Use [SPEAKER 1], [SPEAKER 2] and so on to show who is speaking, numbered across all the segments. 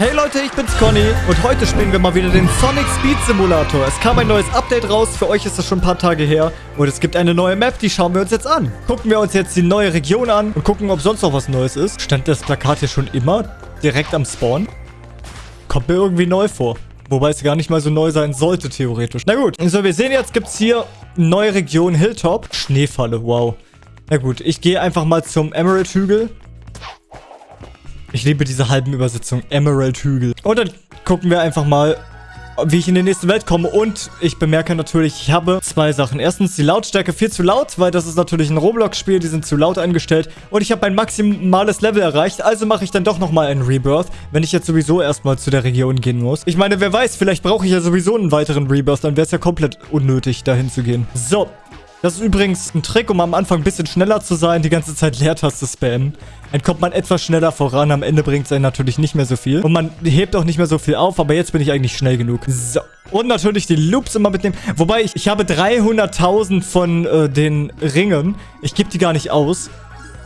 [SPEAKER 1] Hey Leute, ich bin's Conny und heute spielen wir mal wieder den Sonic Speed Simulator. Es kam ein neues Update raus, für euch ist das schon ein paar Tage her und es gibt eine neue Map, die schauen wir uns jetzt an. Gucken wir uns jetzt die neue Region an und gucken, ob sonst noch was Neues ist. Stand das Plakat hier schon immer direkt am Spawn? Kommt mir irgendwie neu vor. Wobei es gar nicht mal so neu sein sollte, theoretisch. Na gut, so wir sehen jetzt, gibt's hier neue Region Hilltop. Schneefalle, wow. Na gut, ich gehe einfach mal zum Emerald-Hügel. Ich liebe diese halben Übersetzungen. Emerald-Hügel. Und dann gucken wir einfach mal, wie ich in die nächste Welt komme. Und ich bemerke natürlich, ich habe zwei Sachen. Erstens die Lautstärke viel zu laut, weil das ist natürlich ein Roblox-Spiel, die sind zu laut eingestellt. Und ich habe mein maximales Level erreicht, also mache ich dann doch nochmal einen Rebirth, wenn ich jetzt sowieso erstmal zu der Region gehen muss. Ich meine, wer weiß, vielleicht brauche ich ja sowieso einen weiteren Rebirth, dann wäre es ja komplett unnötig, dahin zu gehen. So, das ist übrigens ein Trick, um am Anfang ein bisschen schneller zu sein, die ganze Zeit Leertaste spammen. Dann kommt man etwas schneller voran, am Ende bringt es einen natürlich nicht mehr so viel. Und man hebt auch nicht mehr so viel auf, aber jetzt bin ich eigentlich schnell genug. So. Und natürlich die Loops immer mitnehmen. Wobei, ich, ich habe 300.000 von äh, den Ringen. Ich gebe die gar nicht aus.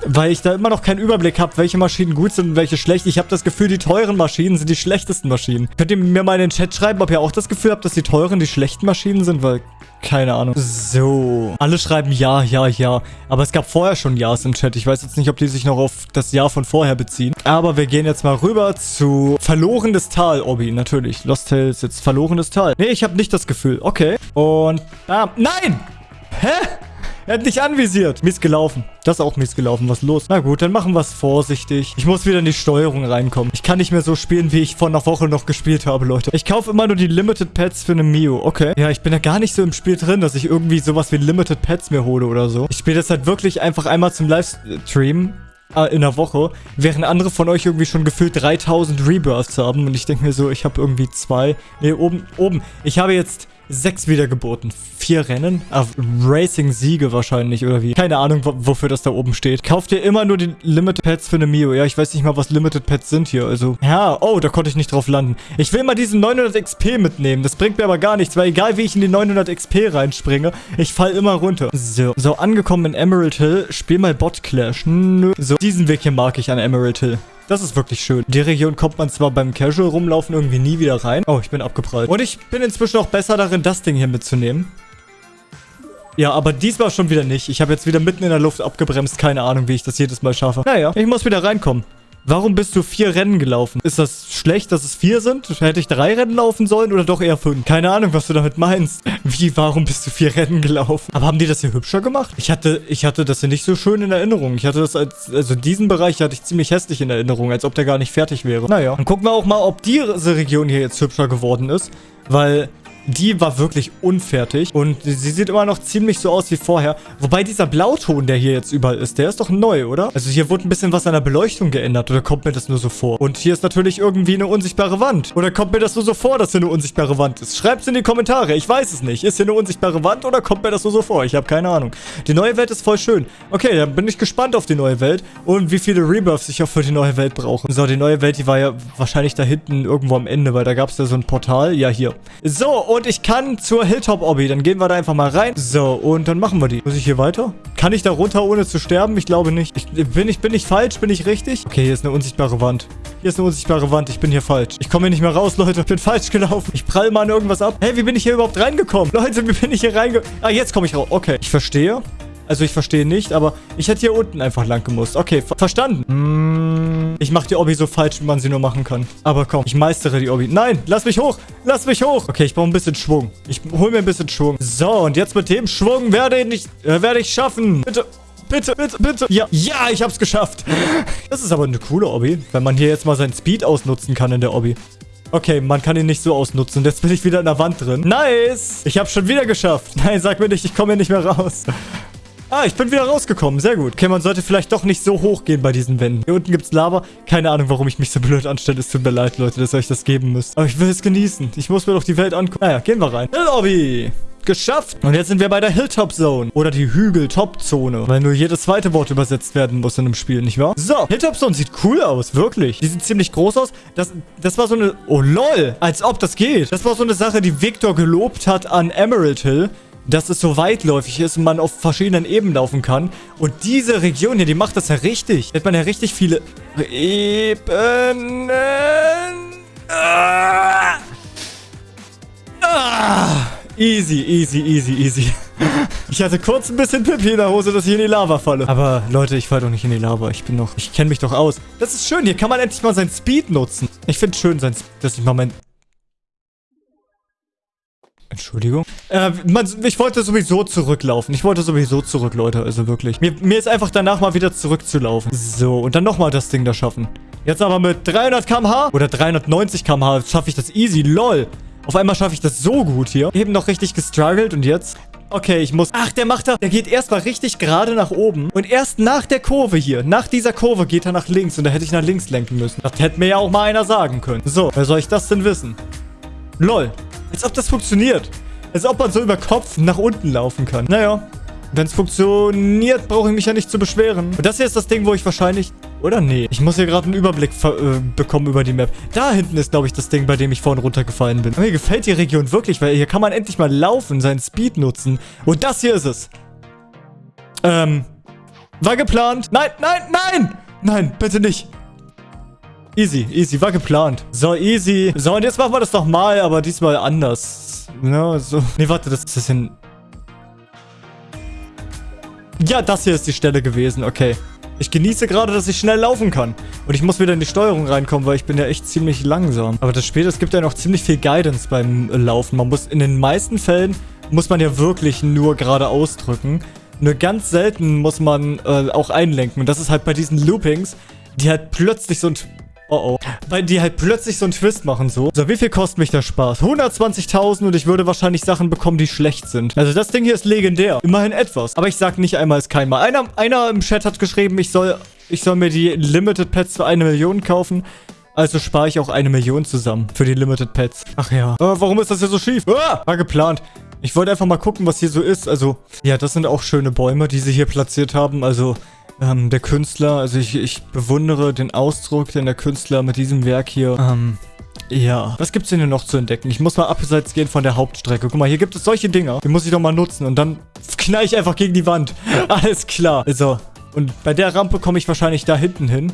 [SPEAKER 1] Weil ich da immer noch keinen Überblick habe, welche Maschinen gut sind und welche schlecht. Ich habe das Gefühl, die teuren Maschinen sind die schlechtesten Maschinen. Könnt ihr mir mal in den Chat schreiben, ob ihr auch das Gefühl habt, dass die teuren die schlechten Maschinen sind? Weil keine Ahnung. So. Alle schreiben ja, ja, ja. Aber es gab vorher schon Ja's im Chat. Ich weiß jetzt nicht, ob die sich noch auf das Jahr von vorher beziehen. Aber wir gehen jetzt mal rüber zu Verlorenes Tal, Obi. Natürlich. Lost Tales jetzt Verlorenes Tal. Nee, ich habe nicht das Gefühl. Okay. Und... Ah, nein! Hä? Er hat nicht anvisiert. Mies gelaufen. Das ist auch mies gelaufen. Was ist los? Na gut, dann machen wir es vorsichtig. Ich muss wieder in die Steuerung reinkommen. Ich kann nicht mehr so spielen, wie ich vor einer Woche noch gespielt habe, Leute. Ich kaufe immer nur die Limited Pets für eine Mio. Okay. Ja, ich bin ja gar nicht so im Spiel drin, dass ich irgendwie sowas wie Limited Pets mir hole oder so. Ich spiele das halt wirklich einfach einmal zum Livestream äh, in der Woche, während andere von euch irgendwie schon gefühlt 3000 Rebirths haben. Und ich denke mir so, ich habe irgendwie zwei. Nee, oben, oben. Ich habe jetzt sechs Wiedergeburten. Vier Rennen? Ah, Racing-Siege wahrscheinlich, oder wie? Keine Ahnung, wofür das da oben steht. Kauft ihr immer nur die Limited Pets für eine Mio? Ja, ich weiß nicht mal, was Limited Pets sind hier, also... Ja, oh, da konnte ich nicht drauf landen. Ich will mal diesen 900 XP mitnehmen. Das bringt mir aber gar nichts, weil egal wie ich in die 900 XP reinspringe, ich fall immer runter. So, so angekommen in Emerald Hill. Spiel mal Bot Clash. Nö. So, diesen Weg hier mag ich an Emerald Hill. Das ist wirklich schön. Die Region kommt man zwar beim Casual rumlaufen irgendwie nie wieder rein. Oh, ich bin abgeprallt. Und ich bin inzwischen auch besser darin, das Ding hier mitzunehmen. Ja, aber diesmal schon wieder nicht. Ich habe jetzt wieder mitten in der Luft abgebremst. Keine Ahnung, wie ich das jedes Mal schaffe. Naja, ich muss wieder reinkommen. Warum bist du vier Rennen gelaufen? Ist das schlecht, dass es vier sind? Hätte ich drei Rennen laufen sollen oder doch eher fünf? Keine Ahnung, was du damit meinst. Wie, warum bist du vier Rennen gelaufen? Aber haben die das hier hübscher gemacht? Ich hatte, ich hatte das hier nicht so schön in Erinnerung. Ich hatte das als, also diesen Bereich hatte ich ziemlich hässlich in Erinnerung, als ob der gar nicht fertig wäre. Naja, dann gucken wir auch mal, ob diese Region hier jetzt hübscher geworden ist. Weil die war wirklich unfertig. Und sie sieht immer noch ziemlich so aus wie vorher. Wobei dieser Blauton, der hier jetzt überall ist, der ist doch neu, oder? Also hier wurde ein bisschen was an der Beleuchtung geändert. Oder kommt mir das nur so vor? Und hier ist natürlich irgendwie eine unsichtbare Wand. Oder kommt mir das nur so vor, dass hier eine unsichtbare Wand ist? Schreibt es in die Kommentare. Ich weiß es nicht. Ist hier eine unsichtbare Wand oder kommt mir das nur so vor? Ich habe keine Ahnung. Die neue Welt ist voll schön. Okay, dann bin ich gespannt auf die neue Welt. Und wie viele Rebirths ich auch für die neue Welt brauche. So, die neue Welt, die war ja wahrscheinlich da hinten irgendwo am Ende, weil da gab es ja so ein Portal. Ja, hier. So, und ich kann zur Hilltop-Obby. Dann gehen wir da einfach mal rein. So, und dann machen wir die. Muss ich hier weiter? Kann ich da runter, ohne zu sterben? Ich glaube nicht. Ich, bin, ich, bin ich falsch? Bin ich richtig? Okay, hier ist eine unsichtbare Wand. Hier ist eine unsichtbare Wand. Ich bin hier falsch. Ich komme hier nicht mehr raus, Leute. Ich bin falsch gelaufen. Ich prall mal an irgendwas ab. Hey, wie bin ich hier überhaupt reingekommen? Leute, wie bin ich hier reingekommen? Ah, jetzt komme ich raus. Okay, ich verstehe. Also ich verstehe nicht, aber ich hätte hier unten einfach lang gemusst. Okay, ver verstanden. Mm, ich mache die Obby so falsch, wie man sie nur machen kann. Aber komm, ich meistere die Obby. Nein, lass mich hoch. Lass mich hoch. Okay, ich brauche ein bisschen Schwung. Ich hole mir ein bisschen Schwung. So, und jetzt mit dem Schwung werde ich, äh, werde ich schaffen. Bitte. Bitte, bitte, bitte. Ja, ja, ich hab's geschafft. Das ist aber eine coole Obby, wenn man hier jetzt mal seinen Speed ausnutzen kann in der Obby. Okay, man kann ihn nicht so ausnutzen. Jetzt bin ich wieder in der Wand drin. Nice. Ich hab's schon wieder geschafft. Nein, sag mir nicht, ich komme hier nicht mehr raus. Ah, ich bin wieder rausgekommen. Sehr gut. Okay, man sollte vielleicht doch nicht so hoch gehen bei diesen Wänden. Hier unten gibt's Lava. Keine Ahnung, warum ich mich so blöd anstelle. Es tut mir leid, Leute, dass ihr euch das geben müsst. Aber ich will es genießen. Ich muss mir doch die Welt angucken. Naja, gehen wir rein. Lobby. Geschafft. Und jetzt sind wir bei der Hilltop Zone. Oder die Hügel-Top-Zone. Weil nur jedes zweite Wort übersetzt werden muss in einem Spiel, nicht wahr? So, Hilltop Zone sieht cool aus, wirklich. Die sieht ziemlich groß aus. Das, das war so eine... Oh, lol. Als ob das geht. Das war so eine Sache, die Victor gelobt hat an Emerald Hill dass es so weitläufig ist und man auf verschiedenen Ebenen laufen kann. Und diese Region hier, die macht das ja richtig. Da hat man ja richtig viele Ebenen. Ah. Ah. Easy, easy, easy, easy. Ich hatte kurz ein bisschen Pipi in der Hose, dass ich in die Lava falle. Aber Leute, ich falle doch nicht in die Lava. Ich bin noch... Ich kenne mich doch aus. Das ist schön. Hier kann man endlich mal seinen Speed nutzen. Ich finde schön, sein, dass ich mal mein Entschuldigung. Äh, man, ich wollte sowieso zurücklaufen. Ich wollte sowieso zurück, Leute. Also wirklich. Mir, mir ist einfach danach mal wieder zurückzulaufen. So, und dann nochmal das Ding da schaffen. Jetzt aber mit 300 km/h oder 390 km/h schaffe ich das easy. Lol. Auf einmal schaffe ich das so gut hier. Eben noch richtig gestruggelt und jetzt... Okay, ich muss... Ach, der macht da... Der geht erstmal richtig gerade nach oben. Und erst nach der Kurve hier, nach dieser Kurve geht er nach links. Und da hätte ich nach links lenken müssen. Das hätte mir ja auch mal einer sagen können. So, wer soll ich das denn wissen? Lol. Als ob das funktioniert. Als ob man so über Kopf nach unten laufen kann. Naja. Wenn es funktioniert, brauche ich mich ja nicht zu beschweren. Und das hier ist das Ding, wo ich wahrscheinlich... Oder? Nee. Ich muss hier gerade einen Überblick äh, bekommen über die Map. Da hinten ist, glaube ich, das Ding, bei dem ich vorhin runtergefallen bin. Aber mir gefällt die Region wirklich, weil hier kann man endlich mal laufen, seinen Speed nutzen. Und das hier ist es. Ähm... War geplant. Nein, nein, nein! Nein, bitte nicht. Easy, easy, war geplant. So, easy. So, und jetzt machen wir das nochmal, aber diesmal anders. Ja, so. Nee, warte, das ist ein... Ja, das hier ist die Stelle gewesen, okay. Ich genieße gerade, dass ich schnell laufen kann. Und ich muss wieder in die Steuerung reinkommen, weil ich bin ja echt ziemlich langsam. Aber das Spiel, es gibt ja noch ziemlich viel Guidance beim Laufen. Man muss in den meisten Fällen, muss man ja wirklich nur gerade ausdrücken. Nur ganz selten muss man äh, auch einlenken. Und das ist halt bei diesen Loopings, die halt plötzlich so ein Oh oh. Weil die halt plötzlich so einen Twist machen so. So, wie viel kostet mich der Spaß? 120.000 und ich würde wahrscheinlich Sachen bekommen, die schlecht sind. Also das Ding hier ist legendär. Immerhin etwas. Aber ich sag nicht einmal ist kein Mal. Einer, einer im Chat hat geschrieben, ich soll, ich soll mir die Limited Pets für eine Million kaufen. Also spare ich auch eine Million zusammen für die Limited Pets. Ach ja. Äh, warum ist das hier so schief? Ah, war geplant. Ich wollte einfach mal gucken, was hier so ist. Also, ja, das sind auch schöne Bäume, die sie hier platziert haben. Also, ähm, der Künstler, also ich, ich bewundere den Ausdruck, den der Künstler mit diesem Werk hier, ähm, ja. Was gibt's denn hier noch zu entdecken? Ich muss mal abseits gehen von der Hauptstrecke. Guck mal, hier gibt es solche Dinger. Die muss ich doch mal nutzen. Und dann knall ich einfach gegen die Wand. Alles klar. So. Und bei der Rampe komme ich wahrscheinlich da hinten hin.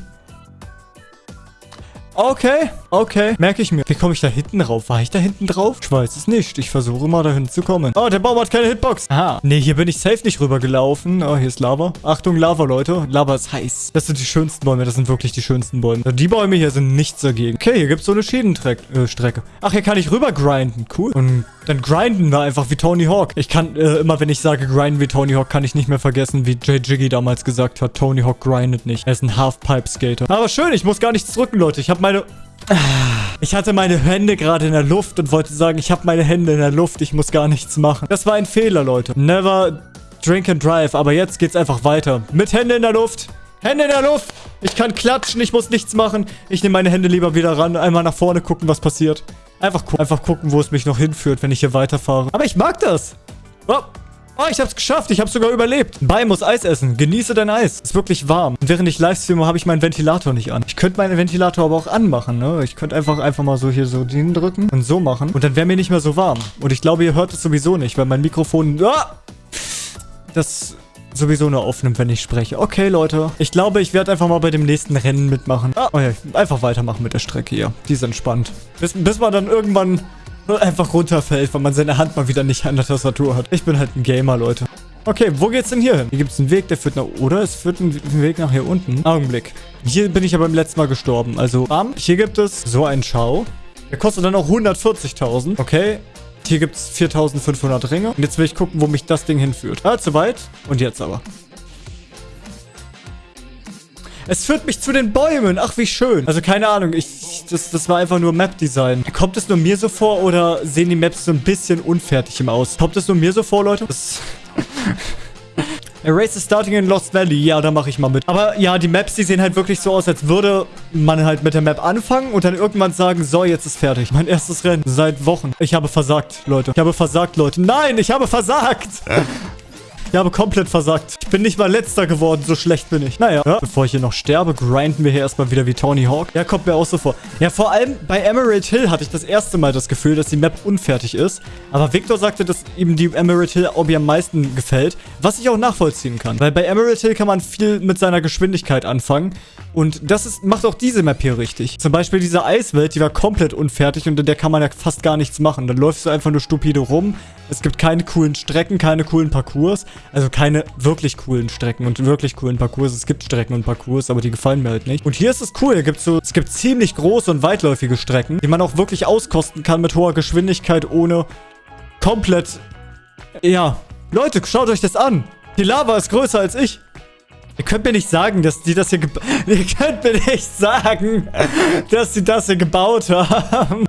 [SPEAKER 1] Okay, okay. Merke ich mir. Wie komme ich da hinten drauf? War ich da hinten drauf? Ich weiß es nicht. Ich versuche mal dahin zu kommen. Oh, der Baum hat keine Hitbox. Aha. Nee, hier bin ich safe nicht rübergelaufen. Oh, hier ist Lava. Achtung, Lava, Leute. Lava ist heiß. Das sind die schönsten Bäume. Das sind wirklich die schönsten Bäume. Die Bäume hier sind nichts dagegen. Okay, hier gibt es so eine Schienenstrecke. Äh, Ach, hier kann ich rüber grinden. Cool. Und dann grinden wir einfach wie Tony Hawk. Ich kann, äh, immer wenn ich sage grinden wie Tony Hawk, kann ich nicht mehr vergessen, wie Jay Jiggy damals gesagt hat. Tony Hawk grindet nicht. Er ist ein Halfpipe-Skater. Aber schön, ich muss gar nichts drücken, Leute. Ich habe meine... Ich hatte meine Hände gerade in der Luft und wollte sagen, ich habe meine Hände in der Luft, ich muss gar nichts machen. Das war ein Fehler, Leute. Never drink and drive, aber jetzt geht's einfach weiter. Mit Hände in der Luft. Hände in der Luft. Ich kann klatschen, ich muss nichts machen. Ich nehme meine Hände lieber wieder ran, einmal nach vorne gucken, was passiert. Einfach, gu einfach gucken, wo es mich noch hinführt, wenn ich hier weiterfahre. Aber ich mag das. Oh, Oh, ich hab's geschafft. Ich hab's sogar überlebt. Bei muss Eis essen. Genieße dein Eis. Ist wirklich warm. Und während ich Livestreame, habe ich meinen Ventilator nicht an. Ich könnte meinen Ventilator aber auch anmachen, ne? Ich könnte einfach einfach mal so hier so den drücken und so machen. Und dann wäre mir nicht mehr so warm. Und ich glaube, ihr hört es sowieso nicht, weil mein Mikrofon... Ah! Das sowieso nur aufnimmt, wenn ich spreche. Okay, Leute. Ich glaube, ich werde einfach mal bei dem nächsten Rennen mitmachen. Ah, oh ja, einfach weitermachen mit der Strecke hier. Die ist entspannt. Bis, bis man dann irgendwann einfach runterfällt, weil man seine Hand mal wieder nicht an der Tastatur hat. Ich bin halt ein Gamer, Leute. Okay, wo geht's denn hier hin? Hier gibt es einen Weg, der führt nach... Oder es führt einen Weg nach hier unten. Augenblick. Hier bin ich ja beim letzten Mal gestorben. Also, bam. Hier gibt es so einen Schau. Der kostet dann auch 140.000. Okay. Hier gibt es 4.500 Ringe. Und jetzt will ich gucken, wo mich das Ding hinführt. Ah, zu weit. Und jetzt aber. Es führt mich zu den Bäumen. Ach, wie schön. Also keine Ahnung. Ich, das, das war einfach nur Map-Design. Kommt es nur mir so vor oder sehen die Maps so ein bisschen unfertig im Aus? Kommt es nur mir so vor, Leute? Das... Erase is starting in Lost Valley. Ja, da mache ich mal mit. Aber ja, die Maps, die sehen halt wirklich so aus, als würde man halt mit der Map anfangen und dann irgendwann sagen, so, jetzt ist fertig. Mein erstes Rennen seit Wochen. Ich habe versagt, Leute. Ich habe versagt, Leute. Nein, ich habe versagt. Ich habe komplett versagt. Ich bin nicht mal letzter geworden, so schlecht bin ich. Naja, ja. bevor ich hier noch sterbe, grinden wir hier erstmal wieder wie Tony Hawk. Ja, kommt mir auch so vor. Ja, vor allem bei Emerald Hill hatte ich das erste Mal das Gefühl, dass die Map unfertig ist. Aber Victor sagte, dass ihm die Emerald Hill Obby am meisten gefällt, was ich auch nachvollziehen kann. Weil bei Emerald Hill kann man viel mit seiner Geschwindigkeit anfangen. Und das ist, macht auch diese Map hier richtig. Zum Beispiel diese Eiswelt, die war komplett unfertig und in der kann man ja fast gar nichts machen. Dann läufst du einfach nur stupide rum. Es gibt keine coolen Strecken, keine coolen Parcours. Also keine wirklich coolen Strecken und wirklich coolen Parcours. Es gibt Strecken und Parcours, aber die gefallen mir halt nicht. Und hier ist es cool. Hier gibt's so, es gibt ziemlich große und weitläufige Strecken, die man auch wirklich auskosten kann mit hoher Geschwindigkeit, ohne komplett... Ja, Leute, schaut euch das an. Die Lava ist größer als ich. Ihr könnt mir nicht sagen, dass die das hier gebaut... Ihr könnt mir nicht sagen, dass sie das hier gebaut haben.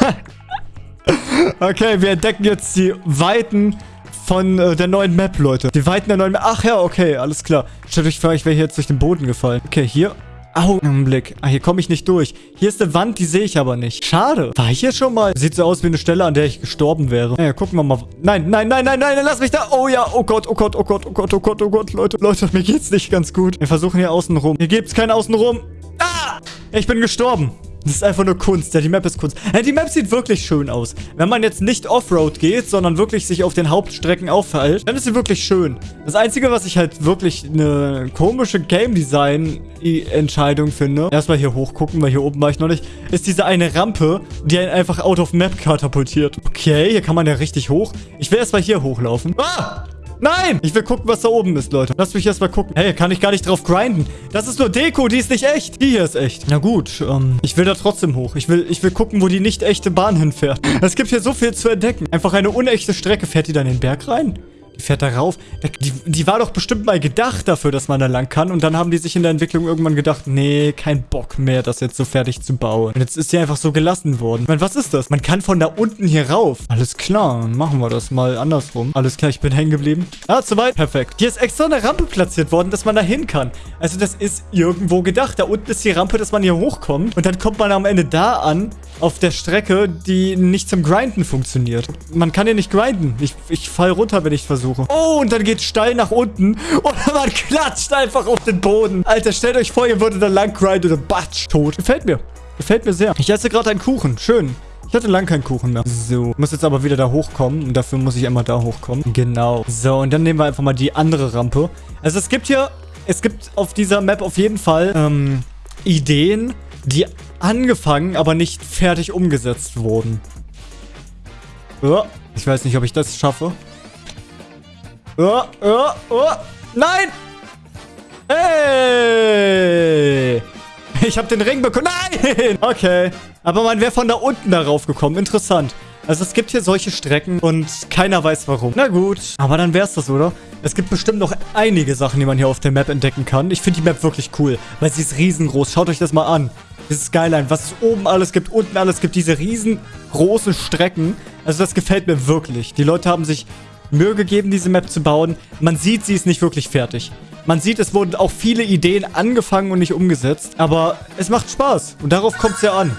[SPEAKER 1] okay, wir entdecken jetzt die Weiten von äh, der neuen Map, Leute. Die Weiten der neuen Map. Ach ja, okay, alles klar. Stellt euch vor, ich wäre hier jetzt durch den Boden gefallen. Okay, hier Augenblick. Ah, hier komme ich nicht durch. Hier ist eine Wand, die sehe ich aber nicht. Schade. War ich hier schon mal? Sieht so aus wie eine Stelle, an der ich gestorben wäre. Naja, gucken wir mal. Nein, nein, nein, nein, nein, lass mich da. Oh ja, oh Gott, oh Gott, oh Gott, oh Gott, oh Gott, oh Gott, Leute, Leute, mir geht's nicht ganz gut. Wir versuchen hier außen rum. Hier gibt's kein außen rum. Ah! Ich bin gestorben. Das ist einfach nur Kunst. Ja, die Map ist Kunst. Ja, die Map sieht wirklich schön aus. Wenn man jetzt nicht Offroad geht, sondern wirklich sich auf den Hauptstrecken aufhält, dann ist sie wirklich schön. Das Einzige, was ich halt wirklich eine komische Game Design Entscheidung finde, erstmal hier hochgucken, weil hier oben war ich noch nicht, ist diese eine Rampe, die einen einfach out of map katapultiert. Okay, hier kann man ja richtig hoch. Ich will erstmal hier hochlaufen. Ah! Nein! Ich will gucken, was da oben ist, Leute. Lasst mich erstmal gucken. Hey, kann ich gar nicht drauf grinden. Das ist nur Deko, die ist nicht echt. Die hier ist echt. Na gut, ähm, ich will da trotzdem hoch. Ich will, ich will gucken, wo die nicht echte Bahn hinfährt. Es gibt hier so viel zu entdecken. Einfach eine unechte Strecke. Fährt die dann in den Berg rein? Fährt da rauf. Die, die war doch bestimmt mal gedacht dafür, dass man da lang kann. Und dann haben die sich in der Entwicklung irgendwann gedacht, nee, kein Bock mehr, das jetzt so fertig zu bauen. Und jetzt ist sie einfach so gelassen worden. Ich meine, was ist das? Man kann von da unten hier rauf. Alles klar, machen wir das mal andersrum. Alles klar, ich bin hängen geblieben. Ah, zu weit. Perfekt. Hier ist extra eine Rampe platziert worden, dass man da hin kann. Also das ist irgendwo gedacht. Da unten ist die Rampe, dass man hier hochkommt. Und dann kommt man am Ende da an, auf der Strecke, die nicht zum Grinden funktioniert. Man kann hier nicht grinden. Ich, ich fall runter, wenn ich versuche. Oh, und dann geht's steil nach unten. Und man klatscht einfach auf den Boden. Alter, stellt euch vor, ihr würdet da lang grinden oder batsch, tot. Gefällt mir. Gefällt mir sehr. Ich esse gerade einen Kuchen. Schön. Ich hatte lang keinen Kuchen mehr. So. Muss jetzt aber wieder da hochkommen. Und dafür muss ich einmal da hochkommen. Genau. So, und dann nehmen wir einfach mal die andere Rampe. Also es gibt hier... Es gibt auf dieser Map auf jeden Fall ähm, Ideen, die angefangen, aber nicht fertig umgesetzt wurden. Ich weiß nicht, ob ich das schaffe. Oh, oh, oh. Nein! Hey! Ich habe den Ring bekommen. Nein! Okay. Aber man wäre von da unten darauf gekommen. Interessant. Also es gibt hier solche Strecken und keiner weiß warum. Na gut. Aber dann wär's das, oder? Es gibt bestimmt noch einige Sachen, die man hier auf der Map entdecken kann. Ich finde die Map wirklich cool, weil sie ist riesengroß. Schaut euch das mal an. Dieses Skyline, was es oben alles gibt, unten alles gibt, diese riesengroßen Strecken. Also das gefällt mir wirklich. Die Leute haben sich Mühe gegeben, diese Map zu bauen. Man sieht, sie ist nicht wirklich fertig. Man sieht, es wurden auch viele Ideen angefangen und nicht umgesetzt. Aber es macht Spaß. Und darauf kommt es ja an.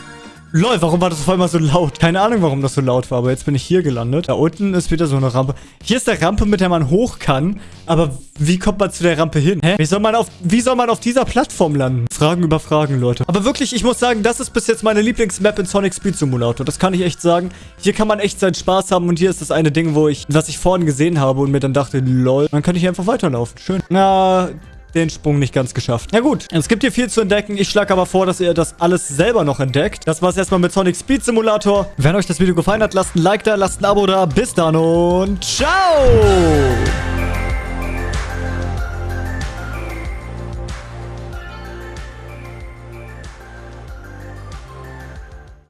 [SPEAKER 1] Lol, warum war das auf einmal so laut? Keine Ahnung, warum das so laut war, aber jetzt bin ich hier gelandet. Da unten ist wieder so eine Rampe. Hier ist der Rampe, mit der man hoch kann. Aber wie kommt man zu der Rampe hin? Hä? Wie soll man auf, wie soll man auf dieser Plattform landen? Fragen über Fragen, Leute. Aber wirklich, ich muss sagen, das ist bis jetzt meine Lieblingsmap in Sonic Speed Simulator. Das kann ich echt sagen. Hier kann man echt seinen Spaß haben und hier ist das eine Ding, wo ich, was ich vorhin gesehen habe und mir dann dachte, lol, dann kann ich hier einfach weiterlaufen. Schön. Na, den Sprung nicht ganz geschafft. Ja gut, es gibt hier viel zu entdecken. Ich schlage aber vor, dass ihr das alles selber noch entdeckt. Das war's erstmal mit Sonic Speed Simulator. Wenn euch das Video gefallen hat, lasst ein Like da, lasst ein Abo da. Bis dann und ciao!